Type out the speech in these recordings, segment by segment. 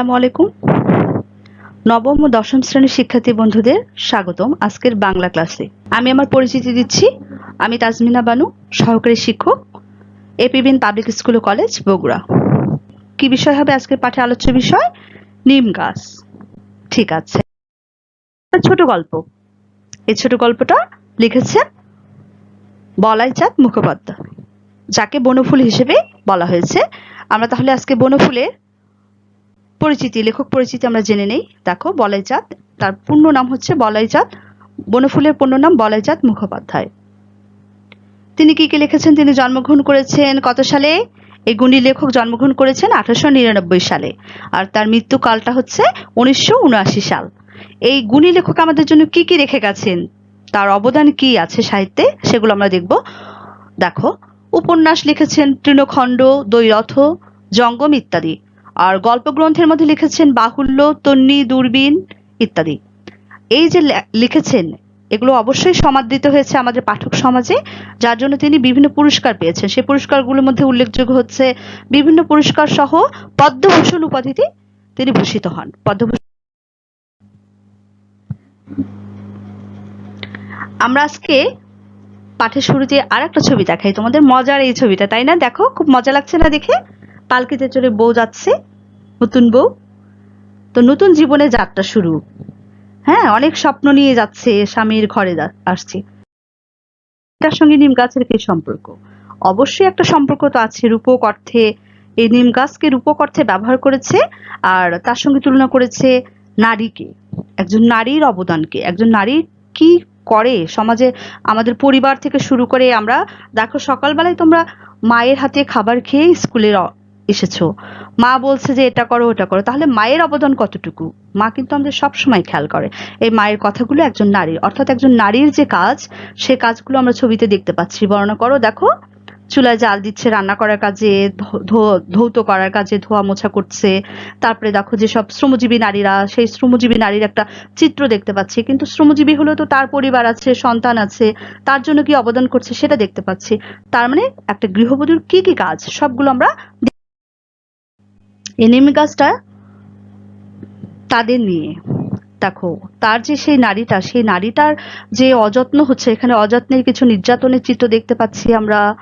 আসসালামু আলাইকুম। নবম ও দশম শ্রেণির শিক্ষার্থী বন্ধুদের স্বাগতম আজকের বাংলা ক্লাসে। আমি আমার পরিচিতি দিচ্ছি, আমি তাজমিনা বানু, সহকারী শিক্ষক এপিবিন পাবলিক স্কুল ও কলেজ, বগুড়া। কি বিষয় হবে আজকের পাঠে আলোচ্য বিষয়? নিম গাছ। ঠিক আছে। ছোট গল্প। এই ছোট গল্পটা লিখেছেন বলাই চাঁদ মুখোপাধ্যায়, যাকে বনফুল হিসেবে বলা হয়েছে। আমরা তাহলে আজকে বনফুলের পরিচিতি, লেখক পরিচিতি আমরা জেনে নেই। দেখো বলাইচাঁদ তার পূর্ণ নাম হচ্ছে বলাইচাঁদ বনফুলের পূর্ণ নাম বলাইচাঁদ মুখোপাধ্যায়। তিনি কি কি লিখেছেন? তিনি জন্মগ্রহণ করেছেন কত সালে? এই গুণী লেখক জন্মগ্রহণ করেছেন আঠারোশো নিরানব্বই সালে। আর তার মৃত্যুকালটা হচ্ছে উনিশশো উনআশি সাল। এই গুণী লেখক আমাদের জন্য কি কি রেখে গেছেন? তার অবদান কি আছে সাহিত্যে? সেগুলো আমরা দেখব। দেখো, উপন্যাস লিখেছেন তৃণখণ্ড দৈরথ জঙ্গম ইত্যাদি। আর গল্প গ্রন্থের মধ্যে লিখেছেন বাহুল্য, তন্নি, দূরবীন ইত্যাদি। এই যে লিখেছেন, এগুলো অবশ্যই সমাদৃত হয়েছে আমাদের পাঠক সমাজে, যার জন্য তিনি বিভিন্ন পুরস্কার পেয়েছেন। সেই পুরস্কারগুলোর মধ্যে উল্লেখযোগ্য হচ্ছে, বিভিন্ন পুরস্কার সহ পদ্মভূষণ উপাধিতে তিনি ভূষিত হন। পদ্মভূষণ আমরা আজকে পাঠের শুরুতে আর একটা ছবি দেখাই। তোমাদের মজার এই ছবিটা, তাই না? দেখো, খুব মজা লাগছে না দেখে? পালকিতে চড়ে বউ যাচ্ছে, নতুন বউ। তো নতুন জীবনে যাত্রা শুরু। হ্যাঁ অনেক স্বপ্ন নিয়ে যাচ্ছে, স্বামীর ঘরে আসছে। তার সঙ্গে নিম গাছের কি সম্পর্ক? অবশ্যই একটা সম্পর্ক তো আছে, রূপক অর্থে এই নিম গাছকে রূপক অর্থে ব্যবহার করেছে, আর তার সঙ্গে তুলনা করেছে নারীকে। একজন নারীর অবদানকে। একজন নারী কি করে? সমাজে আমাদের পরিবার থেকে শুরু করে আমরা, দেখো সকালবেলায় তোমরা মায়ের হাতে খাবার খেয়ে স্কুলে র- এসেছ। মা বলছে যে, এটা করো, ওটা করো। তাহলে মায়ের অবদান কতটুকু? মা কিন্তু আমাদের সব সময় খেয়াল করে। এই মায়ের কথাগুলো একজন নারীর, অর্থাৎ একজন নারীর যে কাজ, সে কাজগুলো আমরা ছবিতে দেখতে পাচ্ছি। বর্ণনা করো, দেখো। চুলায় জাল দিচ্ছে, রান্না করার কাজে ধৌত করার কাজে, ধোয়া মোছা করছে। তারপরে দেখো যে সব শ্রমজীবী নারীরা, সেই শ্রমজীবী নারীর একটা চিত্র দেখতে পাচ্ছি। কিন্তু শ্রমজীবী হলেও তো তার পরিবার আছে, সন্তান আছে, তার জন্য কি অবদান করছে সেটা দেখতে পাচ্ছি। তার মানে একটা গৃহবধূর কি কি কাজ, সবগুলো আমরা এই নিম গাছটা তাদের নিয়ে। দেখো, তার যে সেই নারীটা, সেই নারীটার যে অযত্ন হচ্ছে, এখানে অযত্নের কিছু নির্যাতনের চিত্র দেখতে পাচ্ছি আমরা।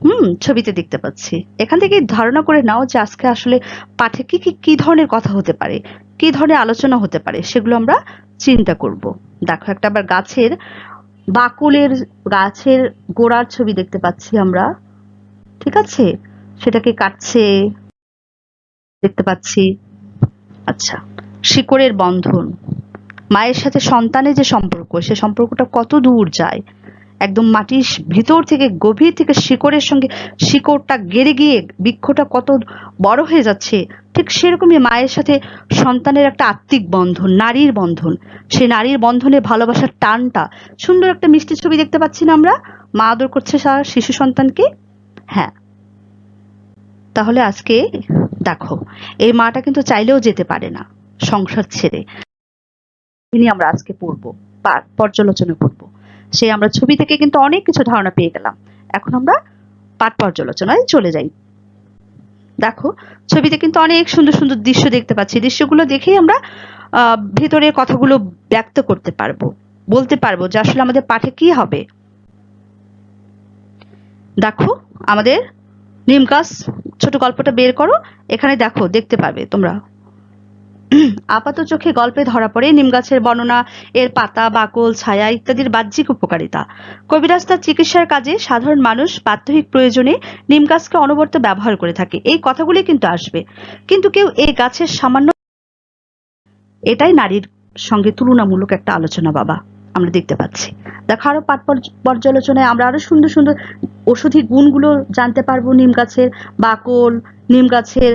হুম, ছবিতে দেখতে পাচ্ছি। এখান থেকে ধারণা করে নাও যে আজকে আসলে পাঠে কি কি কি ধরনের কথা হতে পারে, কি ধরনের আলোচনা হতে পারে, সেগুলো আমরা চিন্তা করব। দেখো, একটা আবার গাছের বাকুলের, গাছের গোড়ার ছবি দেখতে পাচ্ছি আমরা। ঠিক আছে? সেটাকে কাটছে। দেখতে পাচ্ছি। আচ্ছা শিকড়ের বন্ধন। মায়ের সাথে সন্তানের যে সম্পর্ক, সে সম্পর্কটা কত দূর যায়? একদম মাটির ভিতর থেকে, গভীর থেকে শিকড়ের সঙ্গে শিকড়টা গেড়ে গিয়ে বৃক্ষটা কত বড় হয়ে যাচ্ছে, ঠিক সেরকমই মায়ের সাথে সন্তানের একটা আত্মিক বন্ধন, নারীর বন্ধন। সে নারীর বন্ধনে ভালোবাসার টানটা, সুন্দর একটা মিষ্টি ছবি দেখতে পাচ্ছি না আমরা? মা আদর করছে শিশু সন্তানকে? হ্যাঁ। তাহলে আজকে দেখো, এই মাটা কিন্তু চাইলেও যেতে পারে না। সংসার ছেড়ে। তিনি আমরা আজকে পড়ব পর্যালোচনা করব। সেই আমরা ছবি থেকে কিন্তু অনেক কিছু ধারণা পেয়ে গেলাম। এখন আমরা পাঠ পর্যালোচনায় চলে যাই। দেখো, ছবিতে কিন্তু অনেক সুন্দর সুন্দর দৃশ্য দেখতে পাচ্ছি। দৃশ্যগুলো দেখেই আমরা ভেতরের কথাগুলো ব্যক্ত করতে পারব, বলতে পারব যে আসলে আমাদের পাঠে কি হবে। দেখো, আমাদের নিম গাছ, ছোট গল্পটা বের করো। এখানে দেখো, দেখতে পাবে তোমরা। আপাত চোখে গল্পে ধরা পড়ে নিম গাছের বর্ণনা, এর পাতা, বাকল, ছায়া ইত্যাদির বাহ্যিক উপকারিতা। কবিরাজ তার চিকিৎসার কাজে সাধারণ মানুষ প্রাত্যহিক প্রয়োজনে নিম গাছকে অনবরত ব্যবহার করে থাকে। এই কথাগুলি কিন্তু আসবে। কিন্তু কেউ এই গাছের সামান্য এটাই নারীর সঙ্গে তুলনামূলক একটা আলোচনা, বাবা। আমরা দেখতে পাচ্ছি। দেখো আরও পাঠ পর্যালোচনায় আমরা আরও সুন্দর সুন্দর ঔষধি গুণগুলো জানতে পারব। নিম গাছের বাকল, নিম গাছের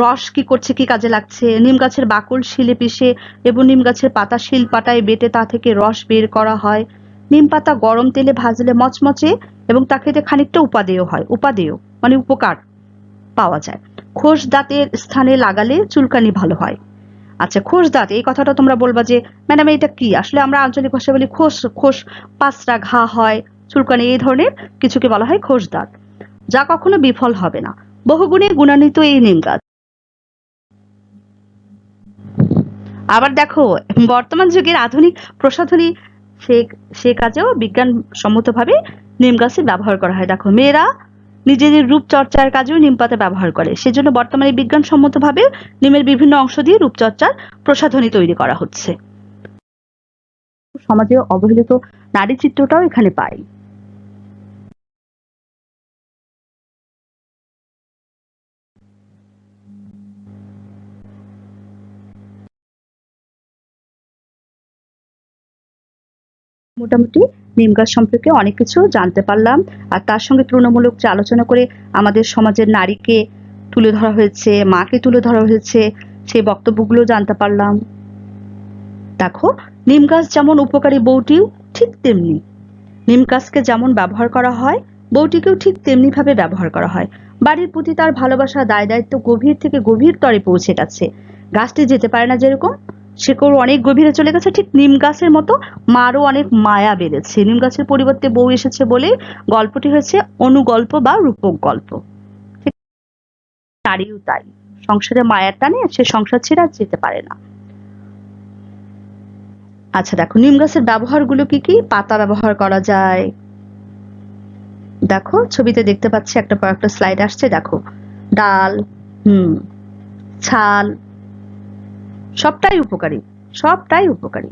রস কি করছে, কি কাজে লাগছে? নিম গাছের বাকল শিলে পিষে এবং নিম গাছের পাতা শিল পাটায় বেটে তা থেকে রস বের করা হয়। নিম পাতা গরম তেলে ভাজলে মচমচে এবং তা খেতে খানিকটা উপাদেয় হয়। উপাদেয় মানে উপকার পাওয়া যায়। খোস দাঁতের স্থানে লাগালে চুলকানি ভালো হয়। আচ্ছা খোস দাঁত, এই কথাটা তোমরা বলবা যে, ম্যাডাম এটা কি? আসলে আমরা আঞ্চলিক ভাষায় বলি খোস খোস পাঁচটা ঘা হয়, চুলকানি, এই ধরনের কিছুকে বলা হয় খোস দাঁত। যা কখনো বিফল হবে না। বহুগুণে গুণান্বিত এই নিম গাছ। আবার দেখো, বর্তমান যুগের আধুনিক প্রসাধনী সে সে কাজেও বিজ্ঞান সম্মতভাবে নিম গাছের ব্যবহার করা হয়। দেখো, মেয়েরা নিজেদের রূপ চর্চার কাজেও নিম পাতা ব্যবহার করে। সেজন্য বর্তমানে বিজ্ঞান সম্মতভাবে নিমের বিভিন্ন অংশ দিয়ে রূপচর্চার প্রসাধনী তৈরি করা হচ্ছে। সমাজে অবহেলিত নারী চিত্রটাও এখানে পাই। মোটামুটি নিম গাছ সম্পর্কে অনেক কিছু জানতে পারলাম। আর তার সঙ্গে তুলনামূলক যে আলোচনা করে আমাদের সমাজের নারীকে তুলে ধরা হয়েছে, মাকে তুলে ধরা হয়েছে, সেই বক্তব্যগুলো জানতে পারলাম। দেখো, নিম গাছ যেমন উপকারী বউটিও ঠিক তেমনি। নিম গাছকে যেমন ব্যবহার করা হয়, বউটিকেও ঠিক তেমনি ভাবে ব্যবহার করা হয়। বাড়ির প্রতি তার ভালোবাসা, দায় দায়িত্ব গভীর থেকে গভীর তরে পৌঁছে গেছে গাছটি যেতে পারে না যেরকম শেকড় অনেক গভীরে চলে গেছে, ঠিক নিম গাছের মতো মারও অনেক মায়া বেড়েছে নিম গাছের পরিবর্তে বউ এসেছে বলে গল্পটি হয়েছে অনুগল্প বা রূপক গল্প। নারীও তাই, সংসারে মায়ার টানে সে সংসার ছেড়ে আর যেতে পারে না। আচ্ছা দেখো, নিম গাছের ব্যবহারগুলো কি কি? পাতা ব্যবহার করা যায়। দেখো, ছবিতে দেখতে পাচ্ছি একটা পর একটা স্লাইড আসছে, দেখো। ডাল, হুম, ছাল সবটাই উপকারী সবটাই উপকারী।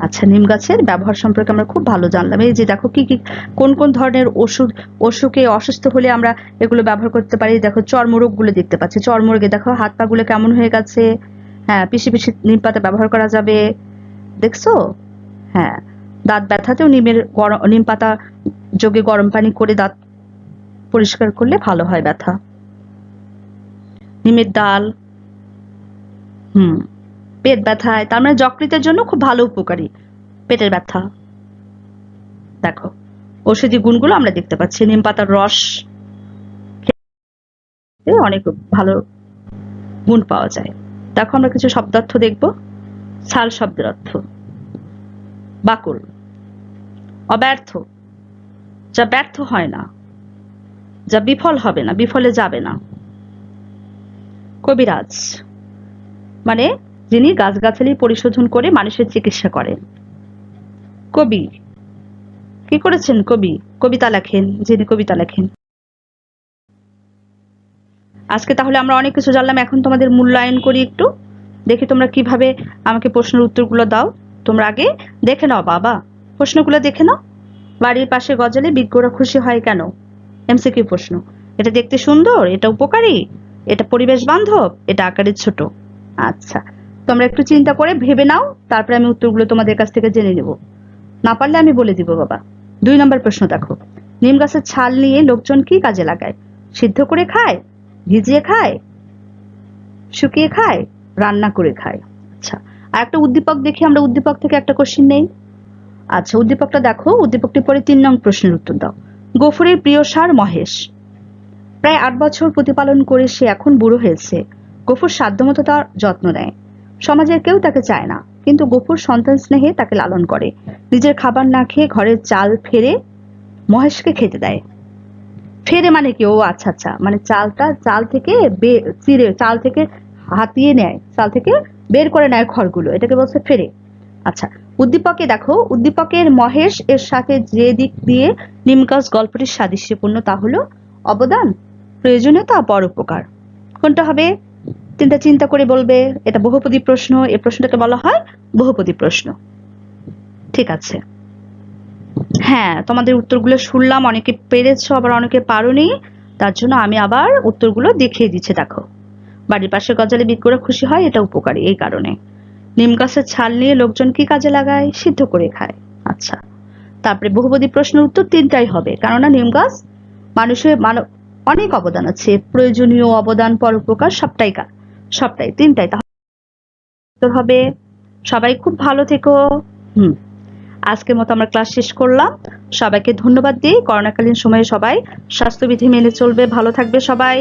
আচ্ছা নিম গাছের ব্যবহার সম্পর্কে আমরা খুব ভালো জানলাম। এই যে দেখো কি কি, কোন কোন ধরনের ওষুধ, অসুখে অসুস্থ হলে আমরা এগুলো ব্যবহার করতে পারি? দেখো চর্মরোগগুলো দেখতে পাচ্ছি। চর্মরোগে দেখো হাত পা গুলো কেমন হয়ে গেছে? হ্যাঁ পিসি পিসি নিম পাতা ব্যবহার করা যাবে। দেখছ? হ্যাঁ দাঁত ব্যথাতেও নিমের গরম নিম পাতা যোগে গরম পানি করে দাঁত পরিষ্কার করলে ভালো হয় ব্যথা। নিমের ডাল, হুম, পেট ব্যথায়, তার মানে যকৃতের জন্য খুব ভালো উপকারী, পেটের ব্যথা। দেখো, ঔষধি গুণগুলো আমরা দেখতে পাচ্ছি, নিম পাতার রস অনেক ভালো গুণ পাওয়া যায়। দেখো, আমরা কিছু শব্দার্থ দেখব ছাল শব্দের অর্থ। বাকুল, অব্যর্থ, যা ব্যর্থ হয় না। যা বিফল হবে না, বিফলে যাবে না। কবিরাজ মানে যিনি গাছগাছালি পরিশোধন করে মানুষের চিকিৎসা করেন। কবি, কি করেছেন কবি? কবিতা লেখেন, যিনি কবিতা লেখেন। আজকে তাহলে আমরা অনেক কিছু জানলাম, এখন তোমাদের মূল্যায়ন করি একটু। দেখি তোমরা কীভাবে আমাকে প্রশ্নের উত্তরগুলো দাও। তোমরা আগে দেখে নাও, বাবা। প্রশ্নগুলো দেখে নাও। বাড়ির পাশে গজালে বিজ্ঞরা খুশি হয় কেন? এমসিকিউ প্রশ্ন। এটা দেখতে সুন্দর, এটা উপকারী, এটা পরিবেশ বান্ধব, এটা আকারে ছোট। আচ্ছা তোমরা একটু চিন্তা করে ভেবে নাও, তারপরে আমি উত্তরগুলো তোমাদের কাছ থেকে জেনে নেব। না পারলে আমি বলে দিব, বাবা। দুই নম্বর প্রশ্ন দেখো। নিম গাছের ছাল নিয়ে লোকজন কি কাজে লাগায়? সিদ্ধ করে খায়? ভিজিয়ে খায়? শুকিয়ে খায়? রান্না করে খায়? আচ্ছা আর একটা উদ্দীপক দেখি, আমরা উদ্দীপক থেকে একটা কোশ্চিন নেই। আচ্ছা উদ্দীপকটা দেখো, উদ্দীপকটি পরে তিন নং প্রশ্নের উত্তর দাও। গফুরের প্রিয় সার মহেশ। প্রায় আট বছর প্রতিপালন করে সে এখন বুড়ো হয়েছে। গফুর সাধ্যমতো তার যত্ন নেয়। সমাজের কেউ তাকে চায় না, কিন্তু গফুর সন্তান স্নেহে তাকে লালন করে। নিজের খাবার না খেয়ে ঘরের চাল ফেরে মহেশকে খেতে দেয়। ফেরে মানে কি? ও আচ্ছা আচ্ছা মানে চালটা চাল থেকে চিরে, চাল থেকে হাতিয়ে নেয়, চাল থেকে বের করে নেয় খড়গুলো। এটাকে বলছে ফেরে। আচ্ছা উদ্দীপকে দেখো, উদ্দীপকের মহেশ এর সাথে যে দিক দিয়ে নিমগাছ গল্পটির সাদৃশ্যপূর্ণ, তা হলো অবদান, প্রয়োজনীয়তা পরোপকার কোনটা হবে? তিনটা চিন্তা করে বলবে, এটা বহুপদী প্রশ্ন, এ প্রশ্নটাকে বলা হয় বহুপদী প্রশ্ন। ঠিক আছে। হ্যাঁ তোমাদের উত্তরগুলো শুনলাম, অনেকে পেরেছ, আবার অনেকে পারোনি, তার জন্য আমি আবার উত্তরগুলো দেখিয়ে দিচ্ছি, দেখো। বাড়ির পাশে গজালে বিজ্ঞরা খুশি হয়, এটা উপকারী, এই কারণে। নিম গাছের ছাল নিয়ে লোকজন কি কাজে লাগায়? সিদ্ধ করে খায়। আচ্ছা। তারপরে বহুপদী প্রশ্নের উত্তর তিনটাই হবে। কেননা নিম গাছ মানুষের মানব অনেক অবদান আছে। প্রয়োজনীয় অবদান, পরোপকার সবটাই সবটাই। তিনটাই তাহলে হবে। সবাই খুব ভালো থেকো। হুম। আজকের মতো আমরা ক্লাস শেষ করলাম। সবাইকে ধন্যবাদ দিই। করোনাকালীন সময়ে সবাই স্বাস্থ্যবিধি মেনে চলবে। ভালো থাকবে সবাই।